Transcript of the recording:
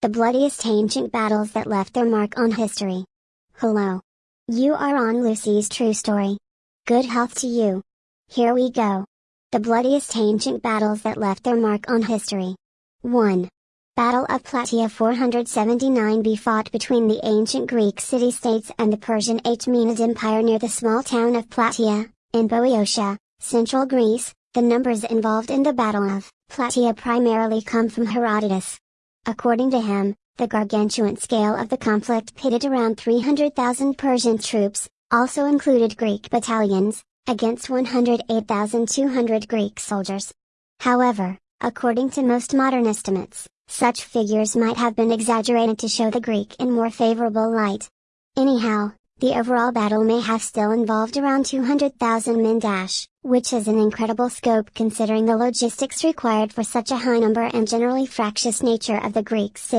The bloodiest ancient battles that left their mark on history. Hello. You are on Lucy's True Story. Good health to you. Here we go. The bloodiest ancient battles that left their mark on history. 1. Battle of Plataea 479b fought between the ancient Greek city-states and the Persian Achaemenid Empire near the small town of Plataea, in Boeotia, central Greece, the numbers involved in the Battle of Plataea primarily come from Herodotus. According to him, the gargantuan scale of the conflict pitted around 300,000 Persian troops, also included Greek battalions, against 108,200 Greek soldiers. However, according to most modern estimates, such figures might have been exaggerated to show the Greek in more favorable light. Anyhow, the overall battle may have still involved around 200,000 men which is an incredible scope considering the logistics required for such a high number and generally fractious nature of the Greek city.